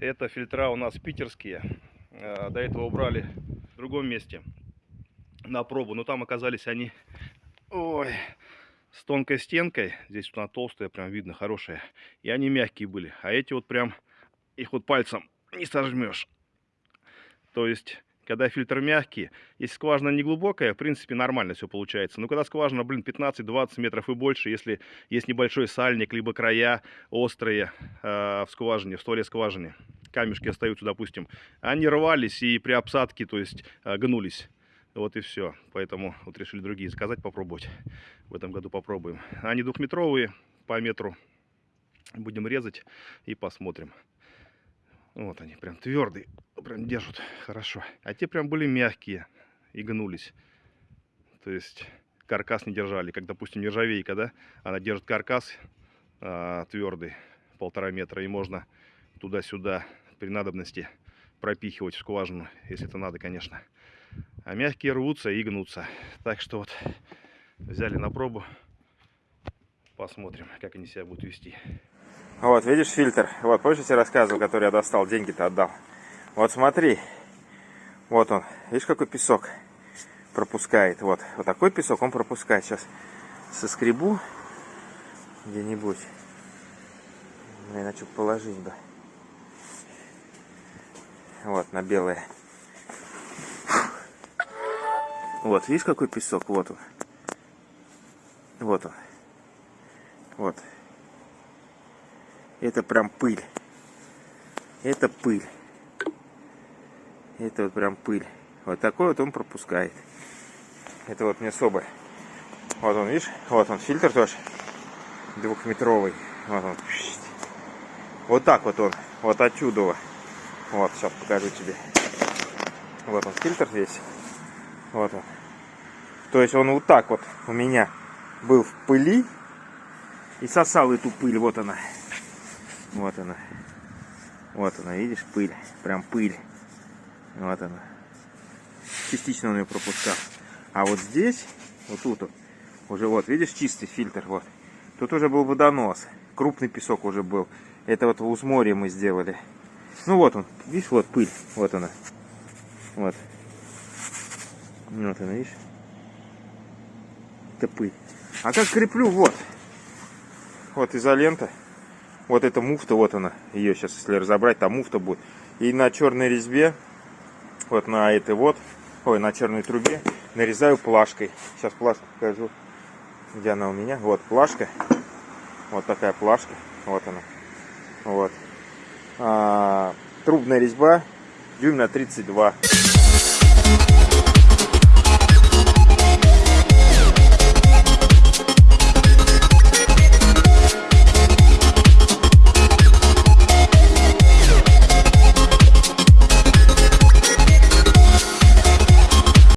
Это фильтра у нас питерские. Э, До этого убрали в другом месте на пробу. Но там оказались они ой, с тонкой стенкой. Здесь она толстая, прям видно, хорошая. И они мягкие были. А эти вот прям, их вот пальцем не сожмешь. То есть, когда фильтр мягкий, если скважина не глубокая, в принципе, нормально все получается. Но когда скважина, блин, 15-20 метров и больше, если есть небольшой сальник, либо края острые э, в скважине, в стволе скважины, камешки остаются, допустим, они рвались и при обсадке, то есть, э, гнулись. Вот и все. Поэтому вот решили другие заказать, попробовать. В этом году попробуем. Они двухметровые по метру. Будем резать и посмотрим. Вот они, прям твердые, прям держат хорошо. А те прям были мягкие и гнулись. То есть каркас не держали. Как, допустим, нержавейка, да? Она держит каркас а, твердый, полтора метра. И можно туда-сюда при надобности пропихивать в скважину, если это надо, конечно. А мягкие рвутся и гнутся. Так что вот взяли на пробу. Посмотрим, как они себя будут вести. Вот, видишь фильтр? Вот, помнишь, я тебе рассказывал, который я достал, деньги-то отдал? Вот смотри. Вот он. Видишь, какой песок пропускает? Вот, вот такой песок он пропускает. Сейчас соскребу где-нибудь. Блин, положить бы? Вот, на белое. Вот, видишь, какой песок? Вот он. Вот он. Вот. Это прям пыль. Это пыль. Это вот прям пыль. Вот такой вот он пропускает. Это вот мне соболь. Вот он, видишь? Вот он, фильтр тоже. Двухметровый. Вот он. Вот так вот он. Вот отсюда. Вот, сейчас покажу тебе. Вот он, фильтр весь. Вот он. То есть он вот так вот у меня был в пыли и сосал эту пыль. Вот она. Вот она. Вот она, видишь, пыль. Прям пыль. Вот она. Частично он ее пропускал. А вот здесь, вот тут уже вот, видишь, чистый фильтр. Вот. Тут уже был водонос. Крупный песок уже был. Это вот в Узморье мы сделали. Ну вот он, видишь, вот пыль. Вот она. Вот. Вот она, видишь? Это пыль. А как креплю? Вот. Вот изолента. Вот эта муфта, вот она. Ее сейчас, если разобрать, там муфта будет. И на черной резьбе, вот на этой вот, ой, на черной трубе, нарезаю плашкой. Сейчас плашку покажу, где она у меня. Вот плашка. Вот такая плашка. Вот она. Вот. А, трубная резьба, дюйм на 32.